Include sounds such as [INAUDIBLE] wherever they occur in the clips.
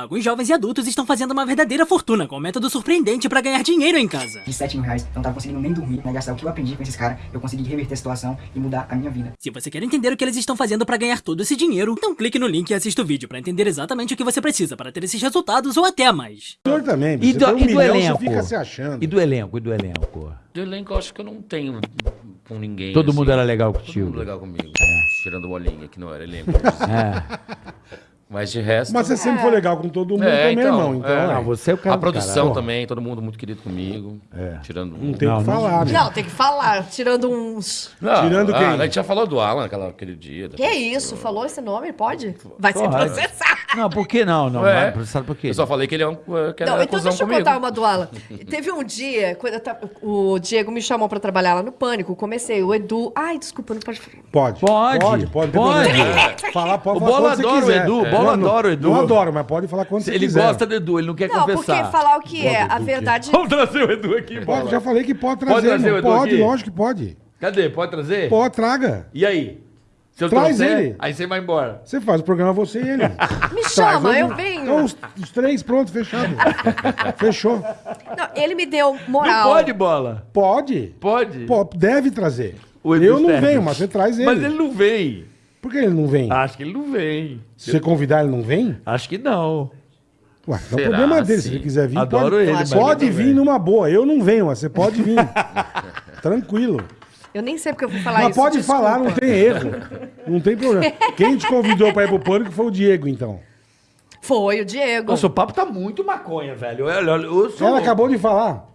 Alguns jovens e adultos estão fazendo uma verdadeira fortuna com um método surpreendente para ganhar dinheiro em casa. De 7 mil reais, eu não tava conseguindo nem dormir, né? Gastar o que eu aprendi com esses caras, eu consegui reverter a situação e mudar a minha vida. Se você quer entender o que eles estão fazendo para ganhar todo esse dinheiro, então clique no link e assista o vídeo para entender exatamente o que você precisa para ter esses resultados ou até mais. O senhor também, E do, um e do milhão, elenco? fica se achando. E do elenco, e do elenco? Do elenco, eu acho que eu não tenho com ninguém. Todo assim. mundo era legal Todo contigo. mundo legal comigo. Tirando o bolinha, que não era elenco. [LAUGHS] É. Mas de resto. Mas você sempre foi legal com todo mundo É, também, então, irmão. Então, é. é. Não, você é o cara a produção caralho. também, todo mundo muito querido comigo. É. Tirando. não tem o que falar, né? Não, tem que falar, tirando uns. Não, Tirando ah, quem? A gente já falou do Alan naquela, aquele dia. Que isso? Falou esse nome? Pode? Vai ser Pode. processado. Não, por que não? Não, É. vai, sabe por quê? Eu só falei que ele é um. Que era Não, então deixa eu comigo. contar uma do Alan. Teve um dia, quando tava- o Diego me chamou pra trabalhar lá no Pânico, comecei, o Edu... Ai, desculpa, não pode... Pode. Pode, Pode, pode. pode. problema. Falar, pode O falar Bola quando você adora o. Edu, Não, não- adora o Edu. Não adoro, mas pode falar quando você Ele quiser. gosta do Edu, ele não quer Não, porque confessar. falar o que é, Pode, a verdade... Vamos trazer o Edu aqui, Pode, já falei que pode trazer. Pode trazer o Edu Pode, aqui? lógico que pode. Cadê? Pode trazer? Pode, traga. E aí? Se eu Traz trouxer, ele. aí você vai embora. Você faz o programa você e ele. [LAUGHS] Me chama, Traz, eu venho. Então, os, os três, pronto, fechado. [LAUGHS] Fechou. Não, ele me deu Não moral. pode, Bola. Pode. Pode. Pô, deve trazer. O Edu Eu não venho, mas você traz ele. Mas ele não vem. Por que ele não vem? Acho que ele não vem. Se você convidar, ele não vem? Acho que não. Ué, não é problema dele. Se sim? ele quiser vir, Adoro pode, ele, mas pode vir numa boa. Eu não venho, mas você pode vir. [LAUGHS] Tranquilo. Eu nem sei porque eu vou falar Mas isso, pode desculpa. falar, não tem erro. Não tem problema. Quem te convidou pra ir pro pânico foi o Diego, então. Foi o Diego. Nossa, o papo tá muito maconha, velho. Olha, olha, eu sou... Ela acabou de falar.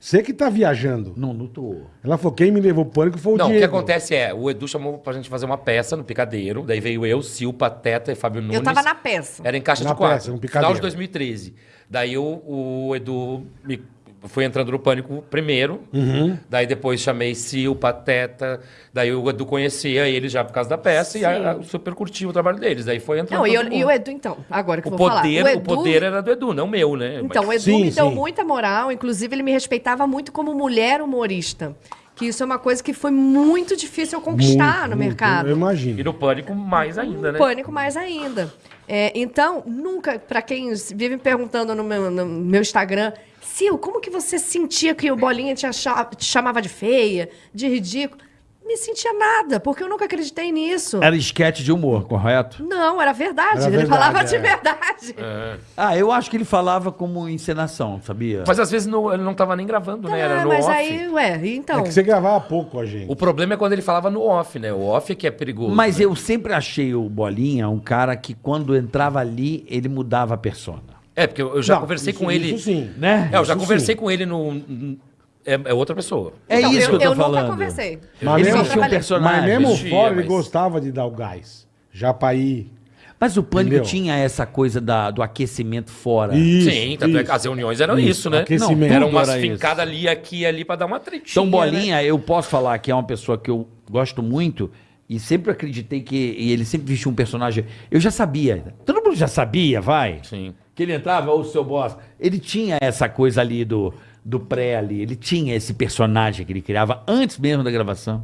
Você que tá viajando. Não, não tô. Ela falou, quem me levou pânico foi o Não, o Diego. que acontece é, o Edu chamou pra gente fazer uma peça no Picadeiro, daí veio eu, Sil, Pateta e Fábio Nunes. Eu tava na peça. Era em caixa Na de quatro. peça, no final Picadeiro. de 2013. Daí o, o Edu me, foi entrando no pânico primeiro. Uhum. Daí depois chamei Sil, Pateta. Daí o Edu conhecia eles já por causa da peça e a, a, super curtiu o trabalho deles. Daí foi entrando. Não, e, eu- e o Edu, então, agora que o eu vou falar. poder, O o, Edu, poder era do Edu, não meu, né? Então, o Mas- Edu Sim, me deu sim. muita moral, inclusive ele me respeitava muito como mulher humorista. Que isso é uma coisa que foi muito difícil eu conquistar Muito, no muito, mercado. Eu E imagino. no pânico mais ainda, né? Pânico mais ainda. É, então, nunca, pra quem vive me perguntando no meu, no meu Instagram, Sil, como que você sentia que o Bolinha te, acha- te chamava de feia, de ridículo? Me sentia nada, porque eu nunca acreditei nisso. Era esquete de humor, correto? Não, era verdade. Era ele verdade, falava de é. verdade. Ah, eu acho que ele falava como encenação, sabia? Mas às vezes no- ele não tava nem gravando, né? Era Ah, no mas off. aí, ué, então. É que você gravava pouco com a gente. O problema é quando ele falava no off, né? O off é que é perigoso. Mas né? eu sempre achei o Bolinha um cara que quando entrava ali, ele mudava a persona. É, porque eu eu já Não, conversei isso- com ele. Isso sim. Né? É, eu já Isso conversei sim. com ele no. É, é outra pessoa. É Então, isso eu, que eu eu tô falando. nunca conversei. Mas Ele mesmo- um personagem. Mas mesmo vestia, fora, ele mas- gostava de dar o gás. Já pra ir. Mas o Pânico Entendeu? tinha essa coisa da- do aquecimento fora. Isso, Sim, tanto é que as reuniões eram isso, Isso, né? aquecimento. era tudo umas era fincadas ali, aqui e ali pra dar uma tretinha. Então, né? Bolinha, eu posso falar que é uma pessoa que eu gosto muito e sempre acreditei que e ele sempre vestiu um personagem. Eu já sabia. Todo mundo já sabia, vai. Sim. Que ele entrava, o seu boss. Ele tinha essa coisa ali do, do pré ali. Ele tinha esse personagem que ele criava antes mesmo da gravação.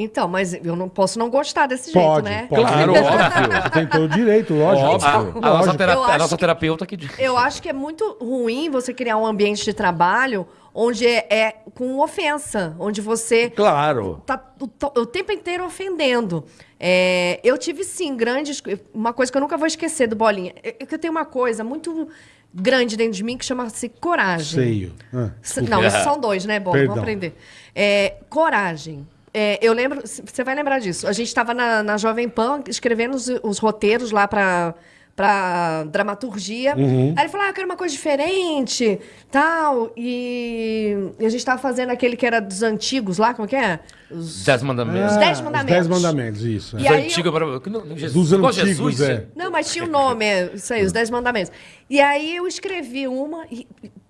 Então, mas eu não posso não gostar desse Pode, jeito, né? pode. Claro, óbvio. Você tem todo o direito, lógico. Óbvio. A, a Lógico. nossa, tera- Eu a acho nossa que- terapeuta que diz. Eu acho que é muito ruim você criar um ambiente de trabalho onde é, é com ofensa, onde você Claro. tá o, o tempo inteiro ofendendo. É, eu tive, sim, grandes... Uma coisa que eu nunca vou esquecer do Bolinha. É que eu tenho uma coisa muito grande dentro de mim que chama-se coragem. Seio. Ah, Não, esses são dois, né? Perdão. Vamos aprender. É, coragem. É, eu lembro, você vai lembrar disso. A gente estava na, na Jovem Pan escrevendo os, os roteiros lá para para dramaturgia. Uhum. Aí ele falou: ah, eu quero uma coisa diferente, tal. E, e a gente estava fazendo aquele que era dos antigos lá, como que é? Os, Dez mandamentos. Os Dez Os Mandamentos. Dez mandamentos, isso. é. E aí não- Jesus, Dos antigos, Jesus, é. Não, mas tinha o nome, é, isso aí, os Dez Mandamentos. E aí eu escrevi uma e,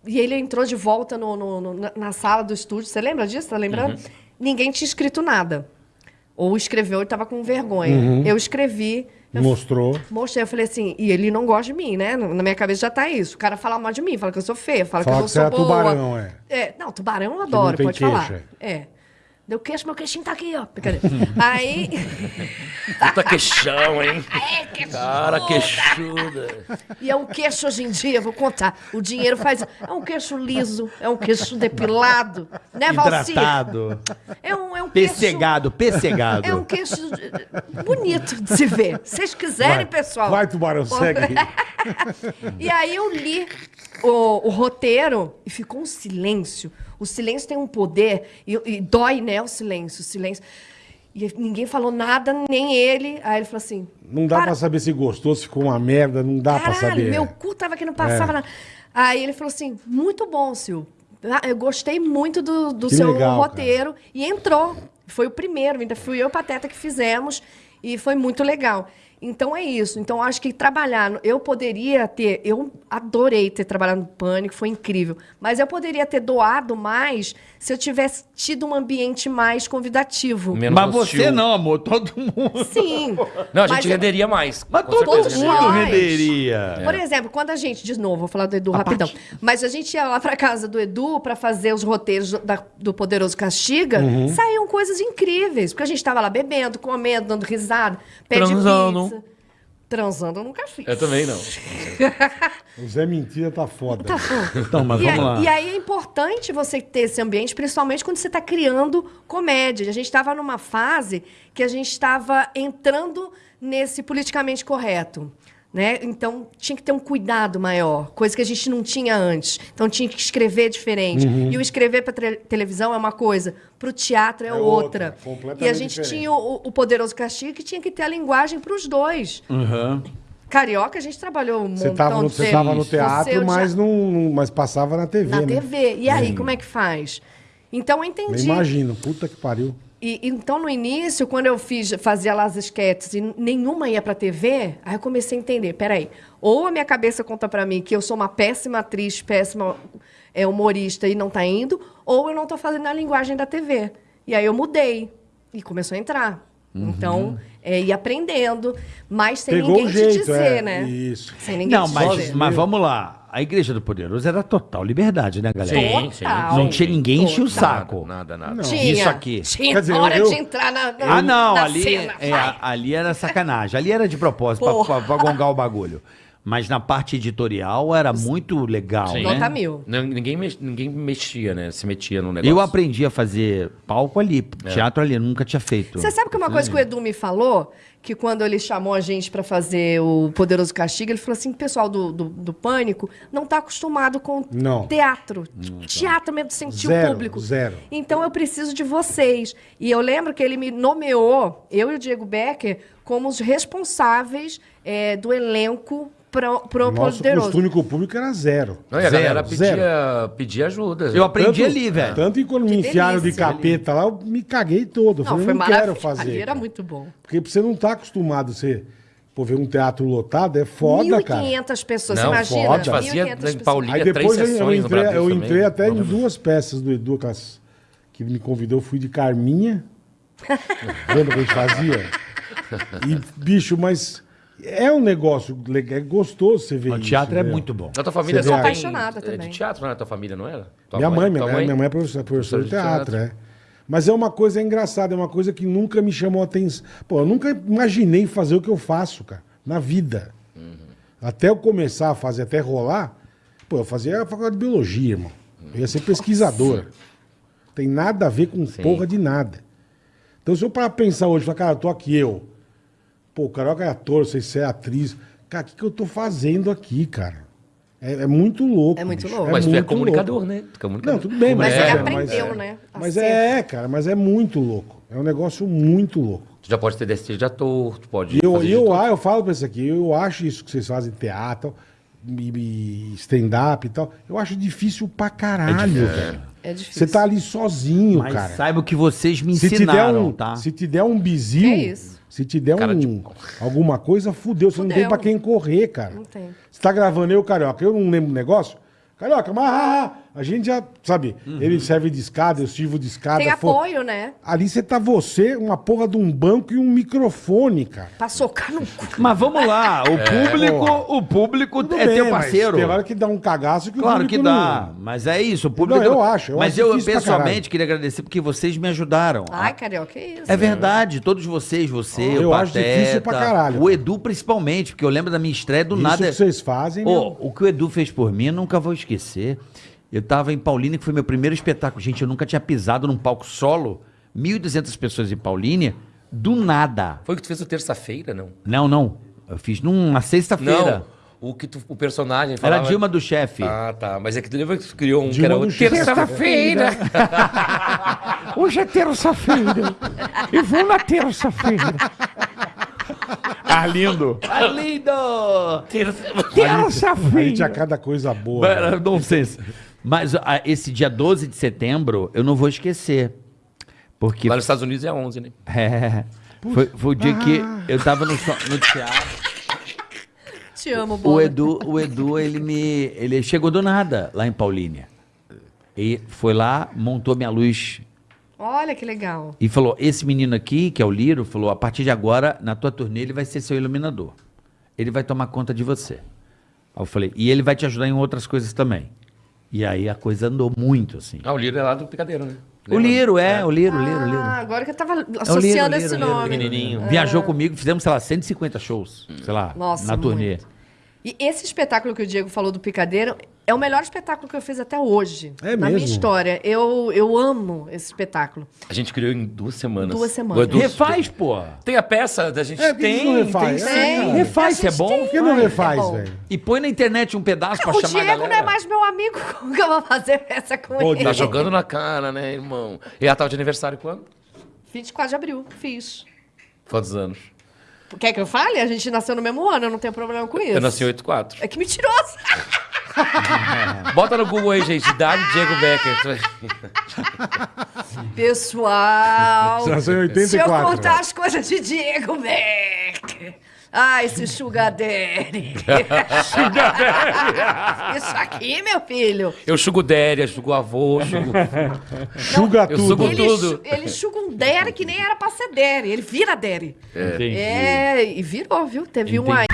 e ele entrou de volta no, no- no- na, na sala do estúdio. Você lembra disso? Tá lembrando? Uhum. Ninguém tinha escrito nada. Ou escreveu e estava com vergonha. Uhum. Eu escrevi, eu Mostrou. mostrei, eu falei assim, e ele não gosta de mim, né? Na minha cabeça já tá isso. O cara fala mal de mim, fala que eu sou feia, fala, Fala que eu não que você sou é boa. tubarão, é. É, não, tubarão eu adoro, pode queixo, falar. É. Deu queixo, meu queixinho tá aqui, ó. [LAUGHS] Aí. Puta queixão, hein? É, queixuda. Cara, queixuda. E é um queixo hoje em dia, vou contar. O dinheiro faz. É um queixo liso, é um queixo depilado. Né, Valci? Hidratado. É um, é um queixo. Pessegado, pessegado. É um queixo eh, bonito de se ver. Se vocês quiserem, Vai, pessoal. vai, Tubarão, segue. [LAUGHS] E aí eu li o, o roteiro e ficou um silêncio. O silêncio tem um poder e, e dói, né, o silêncio, o silêncio. E ninguém falou nada, nem ele. Aí ele falou assim... Não dá "Para, pra saber se gostou, se ficou uma merda, não dá pra Caralho, saber. meu cu tava aqui, não passava É. nada. Aí ele falou assim, muito bom, Sil. Ah, Eu gostei muito do, do Que seu legal, roteiro. E entrou. Foi o primeiro, ainda fui eu e o Pateta que fizemos. E foi muito legal. Então é isso. Então acho que trabalhar. Eu poderia ter. Eu adorei ter trabalhado no Pânico, foi incrível. Mas eu poderia ter doado mais se eu tivesse tido um ambiente mais convidativo. Menos Mas hostil. você não, amor. Todo mundo. Sim. Não, a Mas gente eu- renderia mais. Mas todo certeza mundo renderia. Por exemplo, quando a gente, de novo, vou falar do Edu rapidão, mas a gente ia lá pra casa do Edu pra fazer os roteiros do, da- do Poderoso Castiga, Uhum. saíam coisas incríveis, porque a gente tava lá bebendo, comendo, dando risada, pé de Transando. pizza. Transando eu nunca fiz. Eu também não. [LAUGHS] O Zé Mentira tá foda. Tá bom. Então, mas E, vamos aí- lá. e aí é importante você ter esse ambiente, principalmente quando você está criando comédia. A gente estava numa fase que a gente estava entrando nesse politicamente correto. Né? Então tinha que ter um cuidado maior, coisa que a gente não tinha antes. Então tinha que escrever diferente. Uhum. E o escrever para televisão é uma coisa, para o teatro é, É outra. outra, E a gente diferente. tinha o, o Poderoso Castigo que tinha que ter a linguagem para os dois. Uhum. Carioca, a gente trabalhou um Você tava, no, você tempo. tava no teatro, eu já- mas, não, mas passava na TV, na né? TV. E aí, como é que faz? Então eu Eu entendi. imagino, puta que pariu. E, então, no início, quando eu fiz, fazia lá as esquetes e nenhuma ia pra TV, aí eu comecei a entender, peraí, ou a minha cabeça conta pra mim que eu sou uma péssima atriz, péssima é, humorista e não tá indo, ou eu não tô fazendo a linguagem da TV. E aí eu mudei e começou a entrar. Então, é, ir aprendendo, mas sem Pegou ninguém o jeito, te dizer, é, né? isso. Sem ninguém Não, te mas, dizer. mas vamos lá. A Igreja do Poderoso era total liberdade, né, galera? Sim, sim. Não tinha ninguém enche o saco. Nada, nada. Tinha, Isso aqui. Tinha Quer dizer, hora eu- de entrar na, na Ah, não, na ali, cena, é, ali era sacanagem. Ali era de propósito, pra, Porra. pra, pra gongar o bagulho. Mas na parte editorial era muito legal, Sim. né? Nota mil. Não, ninguém, mex- ninguém mexia, né? Se metia no negócio. Eu aprendi a fazer palco ali, teatro ali, nunca tinha feito. Você sabe que uma coisa que o Edu me falou, que quando ele chamou a gente pra fazer o Poderoso Castigo, ele falou assim, o pessoal do, do, do Pânico não tá acostumado com Não. teatro. Teatro mesmo, sentir Zero, o público. zero. Então eu preciso de vocês. E eu lembro que ele me nomeou, eu e o Diego Becker, como os responsáveis eh, do elenco pro, pro Nosso Poderoso. costume com o público era zero. Não, e a Zero, galera zero. pedia, pedia ajuda. Eu aprendi ali, velho. Tanto que quando me Que enfiaram de delícia. capeta lá, eu me caguei todo. Eu Não, falei, foi não quero maravilhoso. fazer. Ali era cara. muito bom. Porque você não tá acostumado a você, pô, ver um teatro lotado, é foda, cara. 1.500 pessoas, Não, imagina? foda. Fazia 1.500 em pessoas. Paulinho. Aí depois três eu, eu sessões no entrei, eu Bradesco entrei também. até em Não. duas peças do Edu, aquelas que me convidou, eu fui de Carminha. [LAUGHS] Lembra que a gente fazia? E, bicho, mas é um negócio legal, é gostoso você ver O isso. teatro é né? muito bom. Na tua família Você só tem... apaixonada é também. de teatro, não era? Tua família, não era? Tua Minha mãe, minha, mãe, minha mãe é professora, professora de teatro, é. Mas é uma coisa engraçada, é uma coisa que nunca me chamou a atenção. Pô, eu nunca imaginei fazer o que eu faço, cara, na vida. Até eu começar a fazer, até rolar, pô, eu fazia a faculdade de biologia, irmão. Eu ia ser pesquisador. Tem nada a ver com porra de nada. Então, se eu parar pra pensar hoje, falar, cara, eu tô aqui, eu. Pô, o Carioca é ator, sei se é atriz. Cara, o que, que eu tô fazendo aqui, cara? É, é muito louco. É muito bicho. louco. Mas tu é muito comunicador, louco. né? Tu é comunicador. Não, tudo bem, mas, Mas é, ele mas aprendeu, é. né? a Mas ser. é, cara, mas é muito louco. É um negócio muito louco. Tu já pode ter destino de ator, tu pode E eu, fazer e de eu, ah, eu falo pra isso aqui, eu acho isso que vocês fazem teatro, stand-up e tal, eu acho difícil pra caralho, velho. É difícil. Você tá ali sozinho, Mas cara. saiba que vocês me Se te, der ensinaram, um, tá? se te der um bizil, Que isso? Se te der Cara um, de pau. alguma coisa, fudeu. Você não tem Fudeu. pra quem correr, cara. Não tem. Você tá gravando eu, Carioca, eu não lembro do negócio. Carioca, mas... ah, ah, A gente já, sabe, ele serve de escada, eu sirvo de escada. Tem apoio, né? Ali você tá você, uma porra de um banco e um microfone, cara. Pra socar no cu. Mas vamos lá, o público, porra. o público Tudo é bem, teu parceiro. Tem hora que dá um cagaço que o Claro que dá, não- mas é isso, o público. Não, eu acho, eu mas acho eu pessoalmente queria agradecer porque vocês me ajudaram. Ai, carioca, que isso? É verdade, todos vocês, você, Eu o acho Pateta, difícil pra caralho. o Edu principalmente, porque eu lembro da minha estreia do Isso nada. que vocês fazem, Ô, meu. o que o Edu fez por mim, eu nunca vou esquecer. Eu tava em Paulínia, que foi meu primeiro espetáculo. Gente, eu nunca tinha pisado num palco solo. 1.200 pessoas em Paulínia, do nada. Foi o que tu fez o terça-feira, não? Não, não. Eu fiz numa sexta-feira. Não. O que tu, o personagem Era falava... a Dilma do chefe. Ah, tá. Mas é que tu lembra que tu criou um Dilma que era do o chefe. terça-feira. [LAUGHS] Hoje é terça-feira. Eu vou na terça-feira. Arlindo. Arlindo! A gente Terça-feira. cada coisa boa. Era né? Mas ah, esse dia 12 de setembro, eu não vou esquecer. Porque Lá nos Estados Unidos é 11, né? É. Foi, foi o dia que eu tava no, no teatro. Te amo, O. Edu, o Edu, ele me. Ele chegou do nada lá em Paulínia. E foi lá, montou minha luz Olha que legal. e falou: esse menino aqui, que é o Liro, falou: a partir de agora, na tua turnê, ele vai ser seu iluminador. Ele vai tomar conta de você. Aí eu falei, e ele vai te ajudar em outras coisas também. E aí a coisa andou muito, assim. Ah, o Liro é lá do Picadeiro, né? O Liro, é, o Liro, o Liro, o Liro. Ah, agora que eu tava É o Liro, associando Liro, esse Liro, nome. Pequenininho. Viajou comigo, fizemos, sei lá, 150 shows, sei lá, Nossa, na turnê. muito. E esse espetáculo que o Diego falou do Picadeiro é o melhor espetáculo que eu fiz até hoje. É na minha mesmo? história. Eu, eu amo esse espetáculo. A gente criou em duas semanas. Duas semanas. O Edu- Refaz, pô. Tem a peça da gente É, que tem, que não refaz? tem É, sim. Refaz, A se é bom. tem. Por que não Ai, refaz, é bom. velho? E põe na internet um pedaço pra o chamar a Diego não galera. é mais meu amigo. [LAUGHS] Como que eu vou fazer essa com Pô, ele? Tá jogando na cara, né, irmão? E ela tava de aniversário quando? 24 de abril, fiz. Quantos anos? Quer que eu fale? A gente nasceu no mesmo ano, eu não tenho problema com isso. Eu nasci em 84. É que mentiroso. [LAUGHS] [LAUGHS] Bota no Google aí, gente. Idade Diego Becker. Pessoal, Você nasceu em se eu 84. contar as coisas de Diego Becker... Ah, esse sugar daddy. [LAUGHS] Isso aqui, meu filho. Eu chugo Déria, chugo avô, chugo... Chuga eu tudo. sugo Ele, tudo. ele chuga um daddy que nem era pra ser daddy. Ele vira daddy. Entendi. É, e virou, viu? Teve um aí.